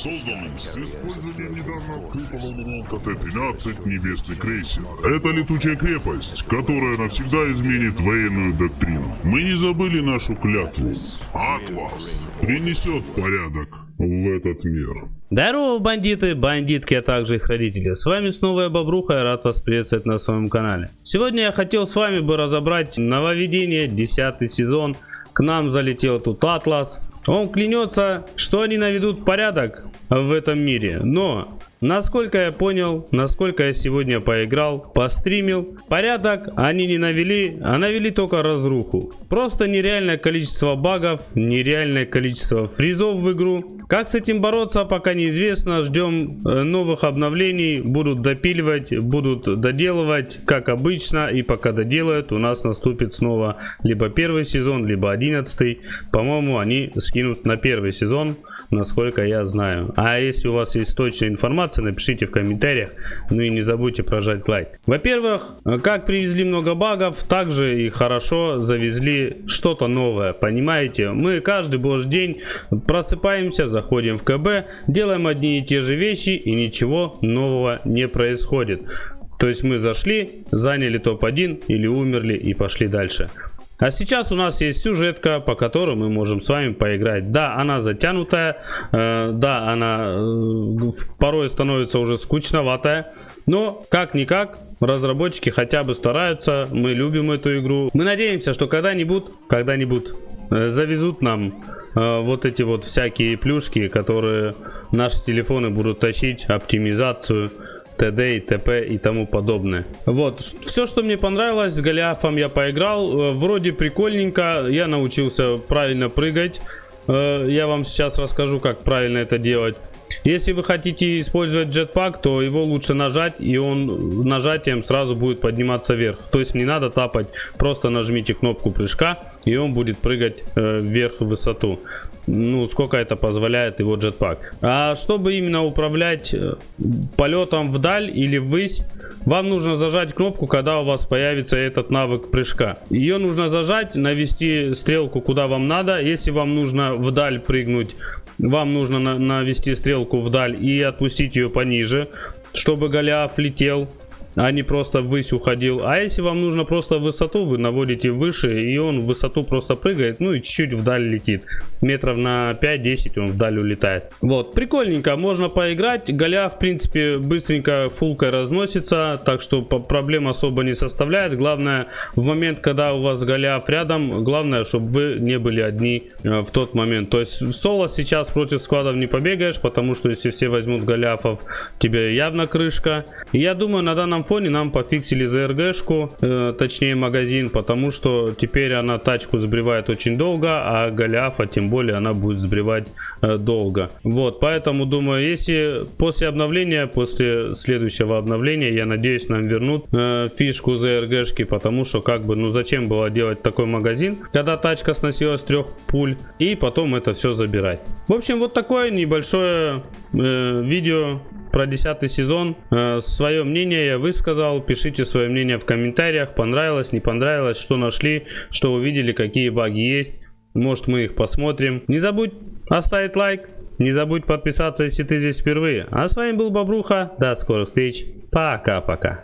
Созданный с использованием недавно открытого элемента Т-13 «Небесный крейсер». Это летучая крепость, которая навсегда изменит военную доктрину. Мы не забыли нашу клятву. Атлас принесет порядок в этот мир. Здорово, бандиты, бандитки, а также их родители. С вами снова я Бобруха, я рад вас приветствовать на своем канале. Сегодня я хотел с вами бы разобрать нововведение, 10 сезон. К нам залетел тут Атлас. Он клянется, что они наведут порядок в этом мире. Но Насколько я понял, насколько я сегодня поиграл, постримил, порядок они не навели, а навели только разруху. Просто нереальное количество багов, нереальное количество фризов в игру. Как с этим бороться, пока неизвестно. Ждем э, новых обновлений, будут допиливать, будут доделывать, как обычно. И пока доделают, у нас наступит снова либо первый сезон, либо одиннадцатый. По-моему, они скинут на первый сезон насколько я знаю. А если у вас есть точная информация, напишите в комментариях. Ну и не забудьте прожать лайк. Во-первых, как привезли много багов, также и хорошо завезли что-то новое. Понимаете, мы каждый божий день просыпаемся, заходим в КБ, делаем одни и те же вещи и ничего нового не происходит. То есть мы зашли, заняли топ-1 или умерли и пошли дальше. А сейчас у нас есть сюжетка, по которой мы можем с вами поиграть. Да, она затянутая, э, да, она э, порой становится уже скучноватая. Но, как-никак, разработчики хотя бы стараются, мы любим эту игру. Мы надеемся, что когда-нибудь, когда-нибудь э, завезут нам э, вот эти вот всякие плюшки, которые наши телефоны будут тащить, оптимизацию, т.д. и т.п. и тому подобное. Вот, все, что мне понравилось, с Голиафом я поиграл. Э, вроде прикольненько, я научился правильно прыгать. Э, я вам сейчас расскажу, как правильно это делать. Если вы хотите использовать джетпак, то его лучше нажать, и он нажатием сразу будет подниматься вверх. То есть не надо тапать, просто нажмите кнопку прыжка, и он будет прыгать э, вверх в высоту ну, сколько это позволяет его джетпак. А чтобы именно управлять э, полетом вдаль или ввысь, вам нужно зажать кнопку, когда у вас появится этот навык прыжка. Ее нужно зажать, навести стрелку куда вам надо. Если вам нужно вдаль прыгнуть, вам нужно навести стрелку вдаль и отпустить ее пониже, чтобы Голиаф летел а не просто ввысь уходил. А если вам нужно просто высоту, вы наводите выше, и он в высоту просто прыгает, ну и чуть-чуть вдаль летит. Метров на 5-10 он вдаль улетает. Вот, прикольненько, можно поиграть. Голя, в принципе, быстренько фулкой разносится, так что проблем особо не составляет. Главное, в момент, когда у вас Голиаф рядом, главное, чтобы вы не были одни э, в тот момент. То есть в соло сейчас против складов не побегаешь, потому что если все возьмут Голиафов, тебе явно крышка. Я думаю, на данном фоне нам пофиксили ЗРГшку, э, точнее магазин, потому что теперь она тачку сбривает очень долго, а Голиафа тем более она будет сбривать э, долго. Вот, поэтому думаю, если после обновления, после следующего обновления, я надеюсь, нам вернут э, фишку ЗРГшки, потому что как бы, ну зачем было делать такой магазин, когда тачка сносилась трех пуль, и потом это все забирать. В общем, вот такое небольшое э, видео про 10 сезон. Э, свое мнение я высказал. Пишите свое мнение в комментариях. Понравилось, не понравилось, что нашли, что увидели, какие баги есть. Может мы их посмотрим. Не забудь оставить лайк. Не забудь подписаться, если ты здесь впервые. А с вами был Бобруха. До скорых встреч. Пока-пока.